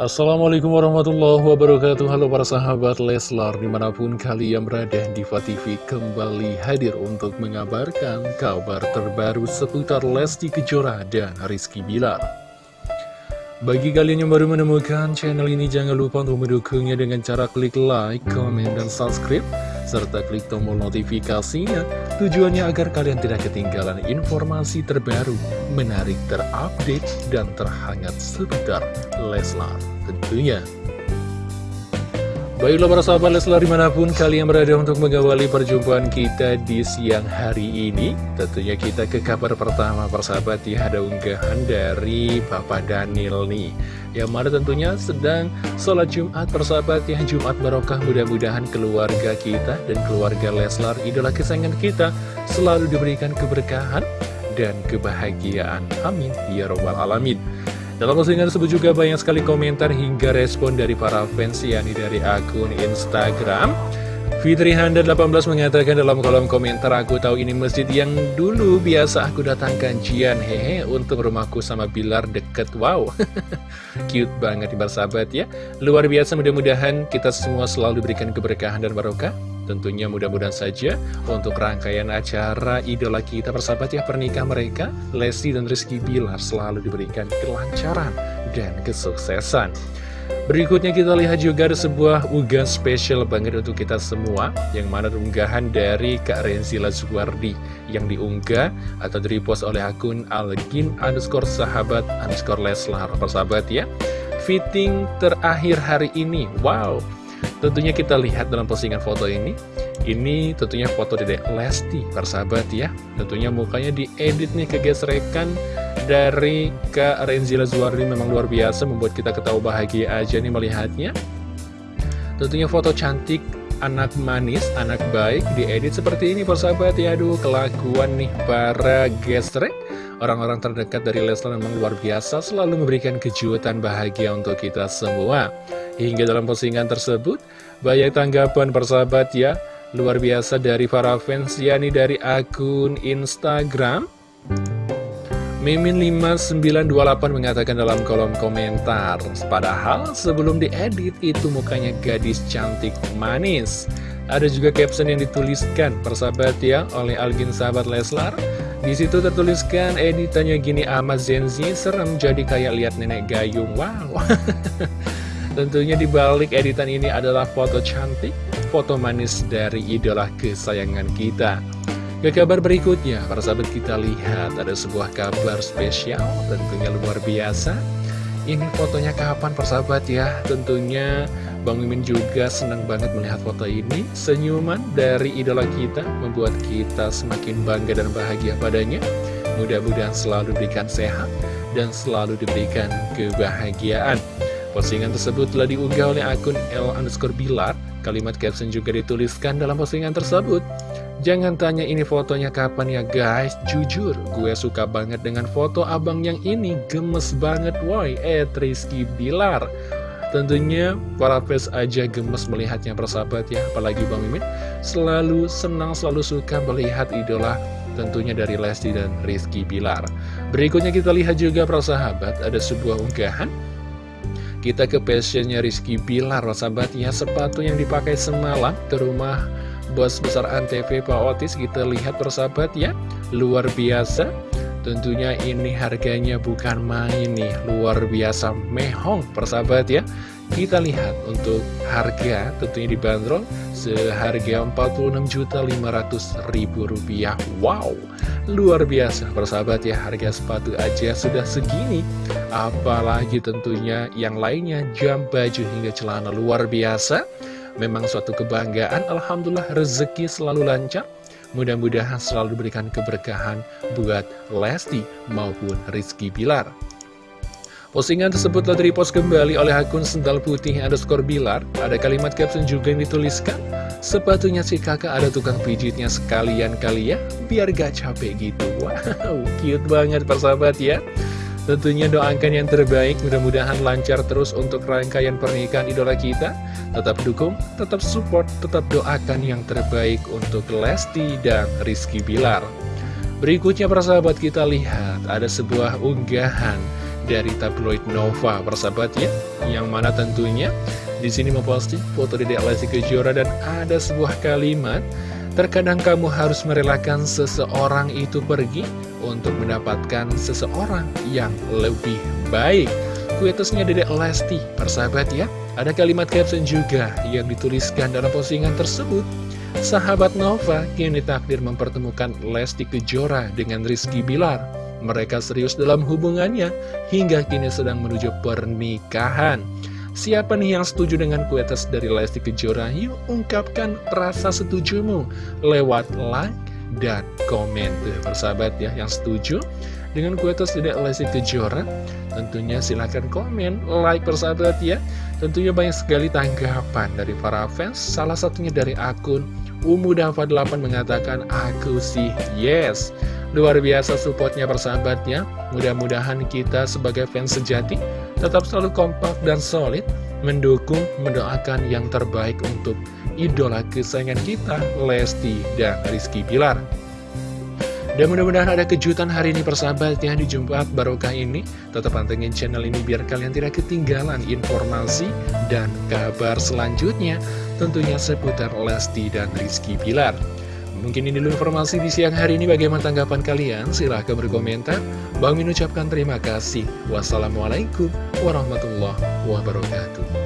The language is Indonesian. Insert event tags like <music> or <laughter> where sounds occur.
Assalamualaikum warahmatullahi wabarakatuh. Halo para sahabat Leslar Di mana pun kalian berada Diva TV kembali hadir untuk mengabarkan kabar terbaru seputar Lesti Kejora dan Rizky Bilar. Bagi kalian yang baru menemukan channel ini jangan lupa untuk mendukungnya dengan cara klik like, comment, dan subscribe serta klik tombol notifikasinya tujuannya agar kalian tidak ketinggalan informasi terbaru, menarik, terupdate, dan terhangat seputar Leslar tentunya. Baiklah para sahabat Leslar di mana pun kalian berada untuk mengawali perjumpaan kita di siang hari ini Tentunya kita ke kabar pertama persahabat ya ada unggahan dari Bapak Daniel nih Yang mana tentunya sedang sholat Jumat persahabat ya Jumat barokah mudah-mudahan keluarga kita dan keluarga Leslar idola kesayangan kita Selalu diberikan keberkahan dan kebahagiaan. Amin. Ya Robbal Alamin. Dalam postingan tersebut juga banyak sekali komentar hingga respon dari para fans yakni dari akun Instagram Fitri Handa 18 mengatakan dalam kolom komentar aku tahu ini masjid yang dulu biasa aku datangkan. Jian hehe untuk rumahku sama Bilar deket. Wow. <laughs> Cute banget nih sahabat ya. Luar biasa mudah-mudahan kita semua selalu diberikan keberkahan dan barokah. Tentunya mudah-mudahan saja untuk rangkaian acara idola kita persahabat ya pernikahan mereka, Lesti dan Rizky Bilar selalu diberikan kelancaran dan kesuksesan. Berikutnya kita lihat juga ada sebuah unggahan spesial banget untuk kita semua Yang mana unggahan dari Kak Renzi Lazuardi Yang diunggah atau direpost oleh akun Algin underscore sahabat underscore Leslar. Persahabat ya Fitting terakhir hari ini. Wow. Tentunya kita lihat dalam postingan foto ini Ini tentunya foto dedek Lesti, persahabat ya. Tentunya mukanya diedit nih kegesrekan dari Kak Renzila Zuardi memang luar biasa Membuat kita ketawa bahagia aja nih melihatnya. Tentunya foto cantik anak manis, anak baik diedit seperti ini persahabat ya. Aduh kelakuan nih para gesrek. Orang-orang terdekat dari Leslar memang luar biasa Selalu memberikan kejutan bahagia untuk kita semua. Hingga dalam postingan tersebut, banyak tanggapan persahabat ya, luar biasa dari para fans, yakni dari akun Instagram. Mimin5928 mengatakan dalam kolom komentar, padahal sebelum diedit itu mukanya gadis cantik manis. Ada juga caption yang dituliskan, persahabat ya, oleh Algin sahabat Leslar. Di situ tertuliskan editannya gini amat Zenzi serem jadi kayak lihat nenek gayung. Wow. <laughs> Tentunya di balik editan ini adalah foto cantik, foto manis dari idola kesayangan kita. Ke kabar berikutnya, para sahabat kita lihat ada sebuah kabar spesial, tentunya luar biasa. Ini fotonya kapan persahabat ya? Tentunya Bang Mimin juga senang banget melihat foto ini. Senyuman dari idola kita membuat kita semakin bangga dan bahagia padanya. Mudah-mudahan selalu diberikan sehat dan selalu diberikan kebahagiaan. Postingan tersebut telah diunggah oleh akun L underscore Bilar. Kalimat caption juga dituliskan dalam postingan tersebut. Jangan tanya ini fotonya kapan ya guys, jujur gue suka banget dengan foto abang yang ini, gemes banget woi, eh Rizky Bilar. Tentunya para fans aja gemes melihatnya persahabat ya, apalagi Bang Mimin selalu senang, selalu suka melihat idola tentunya dari Lesti dan Rizky Bilar. Berikutnya kita lihat juga persahabat, ada sebuah unggahan kita ke passionnya Rizky Bilar, sahabatnya sepatu yang dipakai semalam ke rumah bos besar Antv Pak Otis. Kita lihat persahabat ya, luar biasa. Tentunya ini harganya bukan main nih, luar biasa mehong persahabat ya. Kita lihat untuk harga tentunya dibanderol seharga Rp46.500.000. Wow, luar biasa persahabat ya harga sepatu aja sudah segini. Apalagi tentunya yang lainnya jam baju hingga celana luar biasa. Memang suatu kebanggaan, Alhamdulillah rezeki selalu lancar. Mudah-mudahan selalu diberikan keberkahan buat Lesti maupun Rizky Bilar. Postingan tersebut telah direpost kembali oleh akun sendal putih underscore bilar. Ada kalimat caption juga yang dituliskan, Sepatunya si kakak ada tukang pijitnya sekalian kali ya, biar gak capek gitu. Wow, cute banget persahabat ya. Tentunya doakan yang terbaik, mudah-mudahan lancar terus untuk rangkaian pernikahan idola kita. Tetap dukung, tetap support, tetap doakan yang terbaik untuk Lesti dan Rizky Bilar. Berikutnya persahabat kita lihat, ada sebuah unggahan dari tabloid Nova persahabat ya Yang mana tentunya di sini memposting foto Dedek Lesti Kejora dan ada sebuah kalimat Terkadang kamu harus merelakan seseorang itu pergi untuk mendapatkan seseorang yang lebih baik. Kuetusnya Dedek Lesti, persahabat ya Ada kalimat caption juga yang dituliskan dalam postingan tersebut. Sahabat Nova kini takdir mempertemukan Lesti Kejora dengan Rizky Bilar Mereka serius dalam hubungannya hingga kini sedang menuju pernikahan. Siapa nih yang setuju dengan kuetes dari Lesti Kejora? Yuk ungkapkan rasa setujumu lewat like dan komen. Tuh persahabat ya yang setuju dengan kuetes dari Lesti Kejora Tentunya silahkan komen, like persahabat ya. Tentunya banyak sekali tanggapan dari para fans Salah satunya dari akun Umu Dava 8 mengatakan aku sih yes. Luar biasa supportnya persahabatnya. Mudah-mudahan kita sebagai fans sejati Tetap selalu kompak dan solid Mendukung, mendoakan yang terbaik untuk idola kesayangan kita Lesti dan Rizky Pilar dan mudah-mudahan ada kejutan hari ini persahabat ya. Di Jumat Barokah ini Tetap pantengin channel ini biar kalian tidak ketinggalan informasi dan kabar selanjutnya Tentunya seputar Lesti dan Rizky Pilar Mungkin ini dulu informasi di siang hari ini. Bagaimana tanggapan kalian? Silahkan berkomentar. Bang Min ucapkan terima kasih. Wassalamualaikum warahmatullahi wabarakatuh